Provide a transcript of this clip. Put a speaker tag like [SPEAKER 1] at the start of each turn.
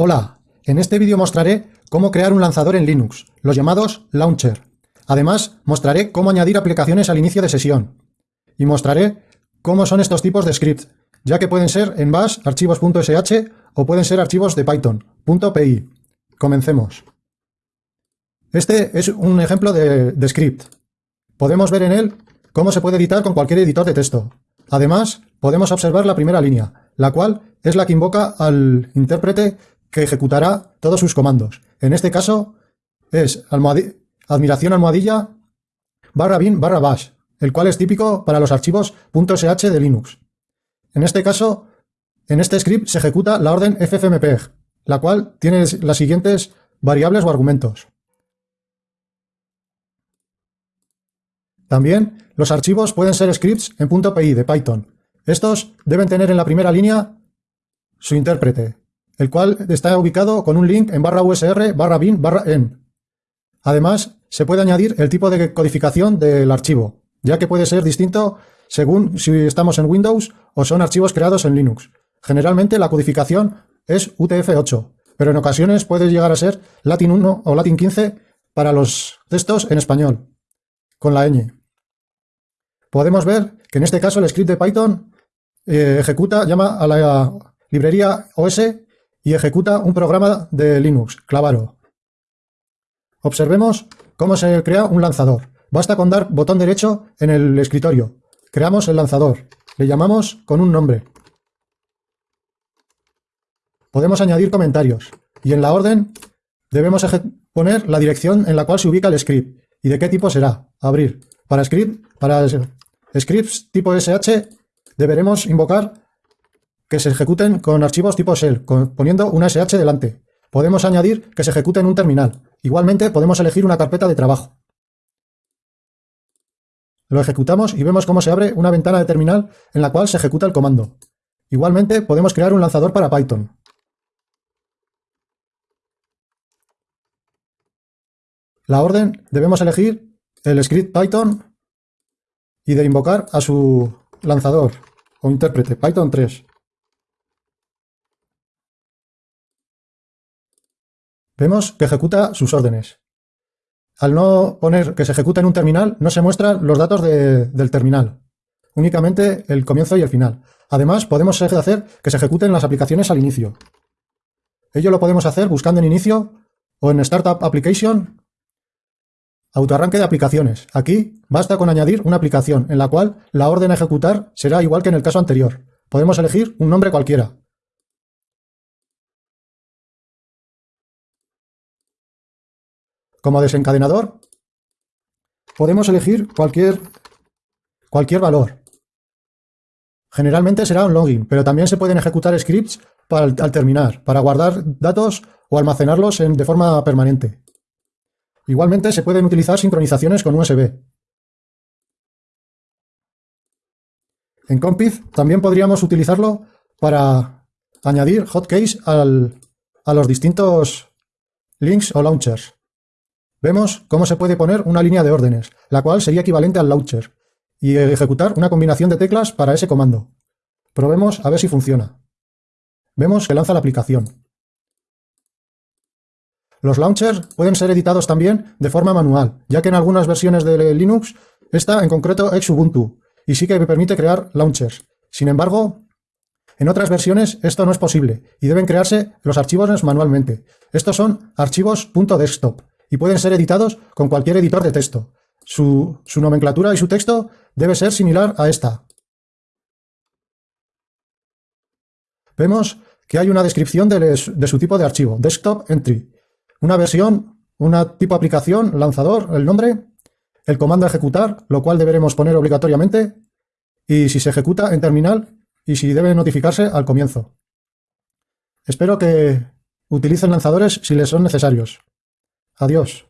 [SPEAKER 1] Hola, en este vídeo mostraré cómo crear un lanzador en Linux, los llamados Launcher. Además, mostraré cómo añadir aplicaciones al inicio de sesión. Y mostraré cómo son estos tipos de scripts, ya que pueden ser en bash, archivos .sh o pueden ser archivos de Python, .py. Comencemos. Este es un ejemplo de script. Podemos ver en él cómo se puede editar con cualquier editor de texto. Además, podemos observar la primera línea, la cual es la que invoca al intérprete que ejecutará todos sus comandos. En este caso es admiración almohadilla barra bin barra bash, el cual es típico para los archivos .sh de Linux. En este caso, en este script se ejecuta la orden ffmpeg, la cual tiene las siguientes variables o argumentos. También los archivos pueden ser scripts en .py de Python. Estos deben tener en la primera línea su intérprete, el cual está ubicado con un link en barra usr barra bin barra en. Además, se puede añadir el tipo de codificación del archivo, ya que puede ser distinto según si estamos en Windows o son archivos creados en Linux. Generalmente la codificación es UTF-8, pero en ocasiones puede llegar a ser Latin 1 o Latin 15 para los textos en español, con la ñ. Podemos ver que en este caso el script de Python eh, ejecuta, llama a la librería OS y ejecuta un programa de Linux, Clavaro. Observemos cómo se crea un lanzador. Basta con dar botón derecho en el escritorio. Creamos el lanzador. Le llamamos con un nombre. Podemos añadir comentarios. Y en la orden debemos poner la dirección en la cual se ubica el script. ¿Y de qué tipo será? Abrir. Para script, para scripts tipo SH deberemos invocar que se ejecuten con archivos tipo shell, poniendo una SH delante. Podemos añadir que se ejecute en un terminal. Igualmente podemos elegir una carpeta de trabajo. Lo ejecutamos y vemos cómo se abre una ventana de terminal en la cual se ejecuta el comando. Igualmente podemos crear un lanzador para Python. La orden debemos elegir el script Python y de invocar a su lanzador o intérprete Python 3. Vemos que ejecuta sus órdenes. Al no poner que se ejecuta en un terminal, no se muestran los datos del terminal, únicamente el comienzo y el final. Además, podemos hacer que se ejecuten las aplicaciones al inicio. Ello lo podemos hacer buscando en inicio o en Startup Application, autoarranque de aplicaciones. Aquí basta con añadir una aplicación en la cual la orden a ejecutar será igual que en el caso anterior. Podemos elegir un nombre cualquiera. Como desencadenador, podemos elegir cualquier, cualquier valor. Generalmente será un login, pero también se pueden ejecutar scripts al terminar, para guardar datos o almacenarlos de forma permanente. Igualmente se pueden utilizar sincronizaciones con USB. En Compith también podríamos utilizarlo para añadir hotkeys a los distintos links o launchers. Vemos cómo se puede poner una línea de órdenes, la cual sería equivalente al launcher, y ejecutar una combinación de teclas para ese comando. Probemos a ver si funciona. Vemos que lanza la aplicación. Los launchers pueden ser editados también de forma manual, ya que en algunas versiones de Linux está en concreto Xubuntu, y sí que permite crear launchers. Sin embargo, en otras versiones esto no es posible, y deben crearse los archivos manualmente. Estos son archivos .desktop, y pueden ser editados con cualquier editor de texto. Su, nomenclatura y su texto debe ser similar a esta. Vemos que hay una descripción de, su tipo de archivo, desktop entry, una versión, una tipo aplicación, lanzador, el nombre, el comando a ejecutar, lo cual deberemos poner obligatoriamente, y si se ejecuta en terminal y si debe notificarse al comienzo. Espero que utilicen lanzadores si les son necesarios. Adiós.